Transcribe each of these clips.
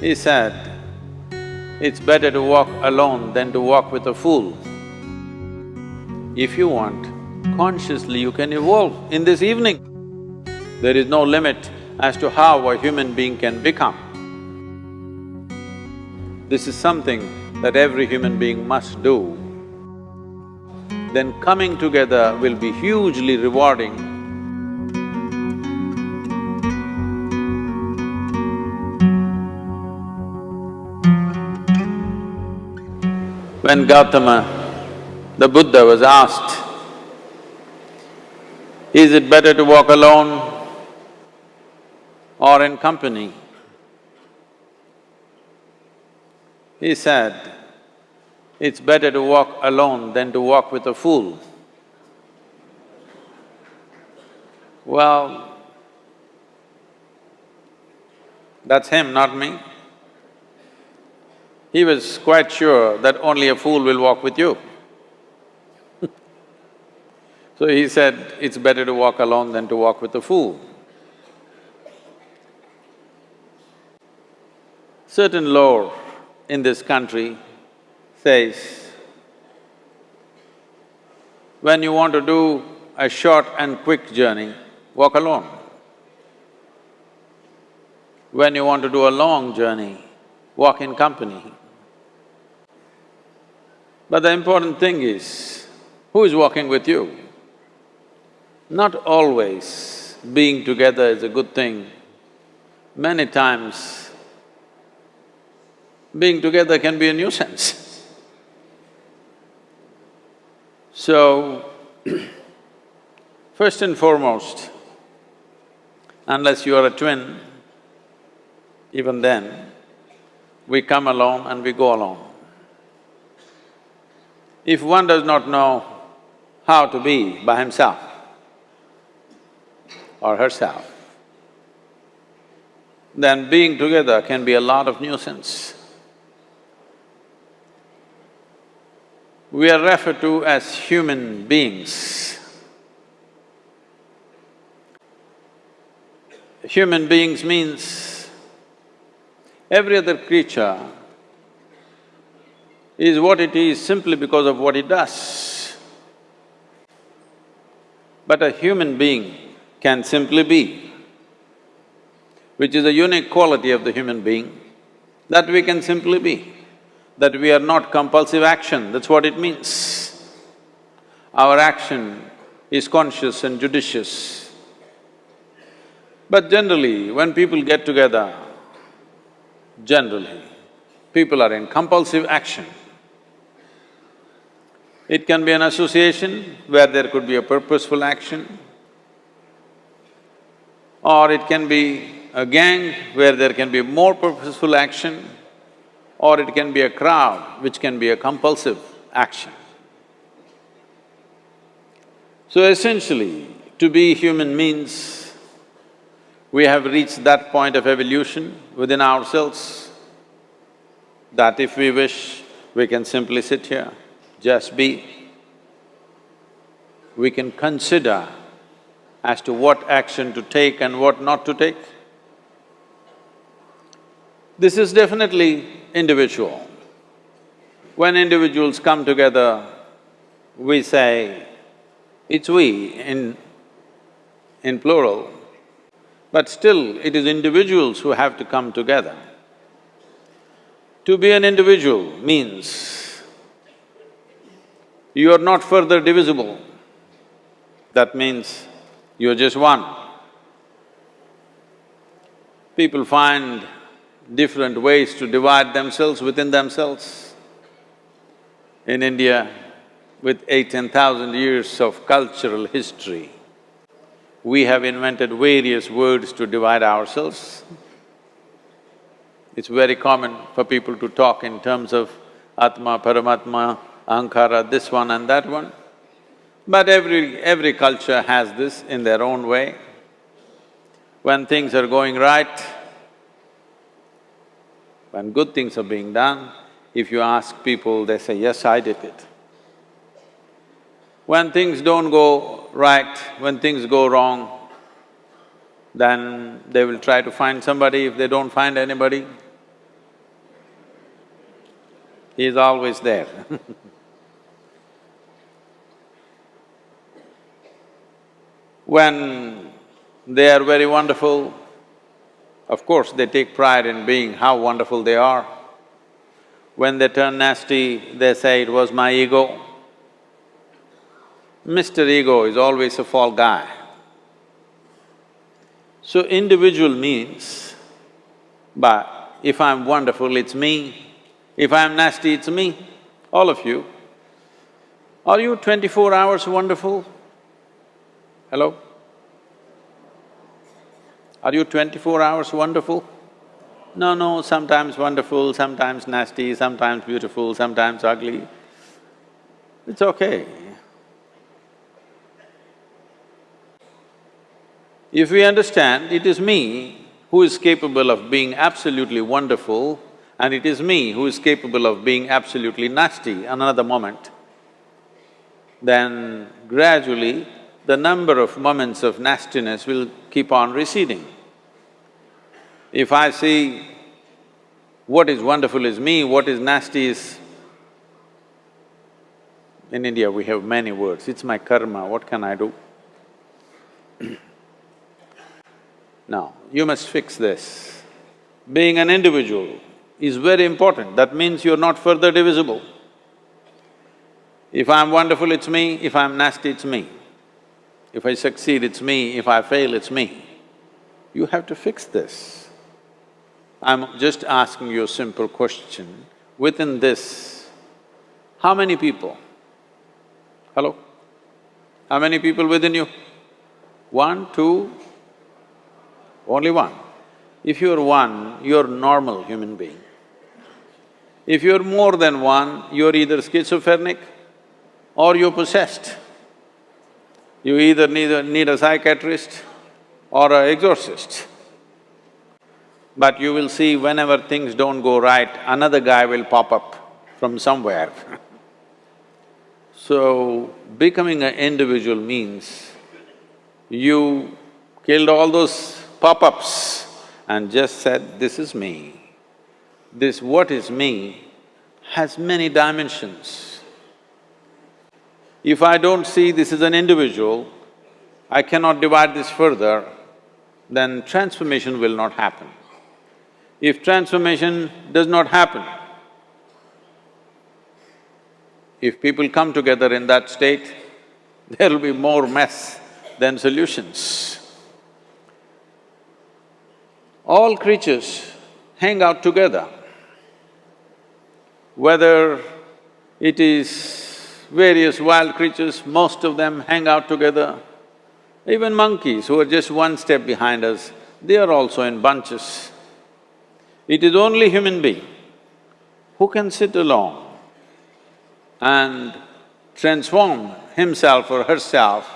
He said, it's better to walk alone than to walk with a fool. If you want, consciously you can evolve in this evening. There is no limit as to how a human being can become. This is something that every human being must do. Then coming together will be hugely rewarding When Gautama, the Buddha was asked, is it better to walk alone or in company? He said, it's better to walk alone than to walk with a fool. Well, that's him, not me. He was quite sure that only a fool will walk with you. so he said, it's better to walk alone than to walk with a fool. Certain lore in this country says, when you want to do a short and quick journey, walk alone. When you want to do a long journey, walk in company. But the important thing is, who is walking with you? Not always being together is a good thing. Many times, being together can be a nuisance. So, first and foremost, unless you are a twin, even then, we come alone and we go alone. If one does not know how to be by himself or herself, then being together can be a lot of nuisance. We are referred to as human beings. Human beings means every other creature is what it is simply because of what it does. But a human being can simply be, which is a unique quality of the human being, that we can simply be, that we are not compulsive action, that's what it means. Our action is conscious and judicious. But generally, when people get together, generally, people are in compulsive action. It can be an association where there could be a purposeful action, or it can be a gang where there can be more purposeful action, or it can be a crowd which can be a compulsive action. So essentially, to be human means we have reached that point of evolution within ourselves that if we wish, we can simply sit here just be. We can consider as to what action to take and what not to take. This is definitely individual. When individuals come together, we say, it's we in… in plural, but still it is individuals who have to come together. To be an individual means you are not further divisible. That means you're just one. People find different ways to divide themselves within themselves. In India, with eight, ten thousand years of cultural history, we have invented various words to divide ourselves. It's very common for people to talk in terms of Atma, Paramatma, ahankara, this one and that one. But every… every culture has this in their own way. When things are going right, when good things are being done, if you ask people, they say, yes, I did it. When things don't go right, when things go wrong, then they will try to find somebody. If they don't find anybody, He is always there When they are very wonderful, of course they take pride in being how wonderful they are. When they turn nasty, they say it was my ego. Mr. Ego is always a fall guy. So individual means, but if I'm wonderful, it's me. If I'm nasty, it's me, all of you. Are you twenty-four hours wonderful? Hello? Are you twenty-four hours wonderful? No, no, sometimes wonderful, sometimes nasty, sometimes beautiful, sometimes ugly. It's okay. If we understand it is me who is capable of being absolutely wonderful and it is me who is capable of being absolutely nasty another moment, then gradually the number of moments of nastiness will keep on receding. If I see what is wonderful is me, what is nasty is… In India we have many words, it's my karma, what can I do? now, you must fix this. Being an individual is very important, that means you're not further divisible. If I'm wonderful, it's me, if I'm nasty, it's me. If I succeed, it's me, if I fail, it's me. You have to fix this. I'm just asking you a simple question. Within this, how many people? Hello? How many people within you? One, two, only one. If you're one, you're normal human being. If you're more than one, you're either schizophrenic or you're possessed. You either need a, need a psychiatrist or an exorcist. But you will see whenever things don't go right, another guy will pop up from somewhere So, becoming an individual means you killed all those pop-ups and just said, this is me. This what is me has many dimensions. If I don't see this as an individual, I cannot divide this further, then transformation will not happen. If transformation does not happen, if people come together in that state, there will be more mess than solutions. All creatures hang out together, whether it is various wild creatures, most of them hang out together. Even monkeys who are just one step behind us, they are also in bunches. It is only human being who can sit alone and transform himself or herself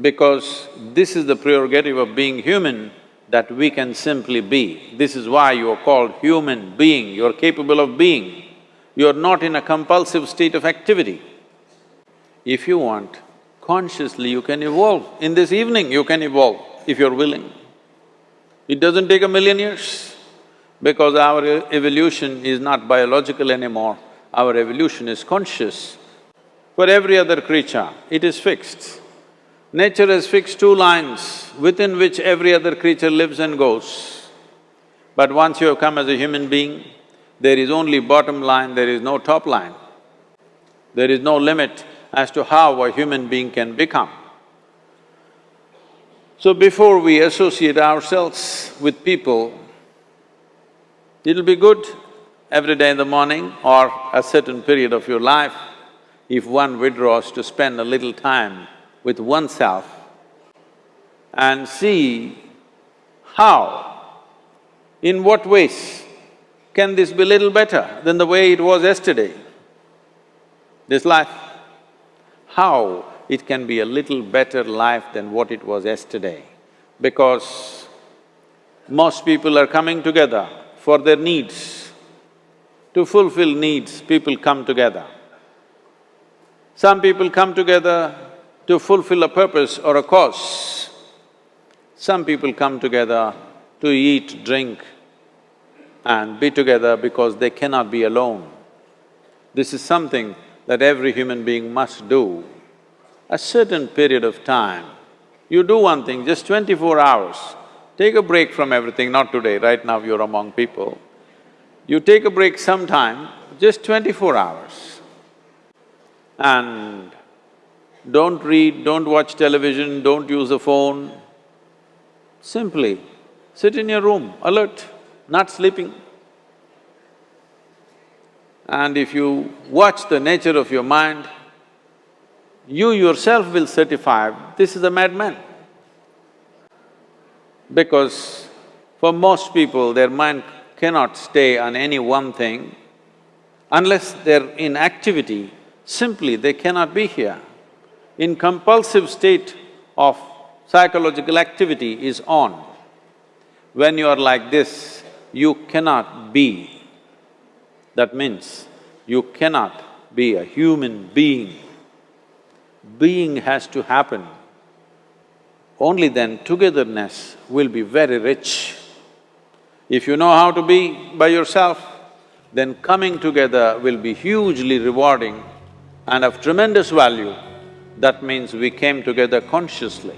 because this is the prerogative of being human that we can simply be. This is why you are called human being, you are capable of being. You're not in a compulsive state of activity. If you want, consciously you can evolve. In this evening you can evolve if you're willing. It doesn't take a million years because our evolution is not biological anymore, our evolution is conscious. For every other creature, it is fixed. Nature has fixed two lines within which every other creature lives and goes. But once you have come as a human being, there is only bottom line, there is no top line. There is no limit as to how a human being can become. So before we associate ourselves with people, it'll be good every day in the morning or a certain period of your life, if one withdraws to spend a little time with oneself and see how, in what ways can this be little better than the way it was yesterday? This life, how it can be a little better life than what it was yesterday? Because most people are coming together for their needs. To fulfill needs, people come together. Some people come together to fulfill a purpose or a cause. Some people come together to eat, drink, and be together because they cannot be alone. This is something that every human being must do. A certain period of time, you do one thing, just twenty-four hours, take a break from everything, not today, right now you're among people. You take a break sometime, just twenty-four hours. And don't read, don't watch television, don't use a phone. Simply sit in your room, alert, not sleeping. And if you watch the nature of your mind, you yourself will certify, this is a madman. Because for most people, their mind cannot stay on any one thing. Unless they're in activity, simply they cannot be here. In compulsive state of psychological activity is on. When you are like this, you cannot be. That means you cannot be a human being. Being has to happen. Only then togetherness will be very rich. If you know how to be by yourself, then coming together will be hugely rewarding and of tremendous value. That means we came together consciously.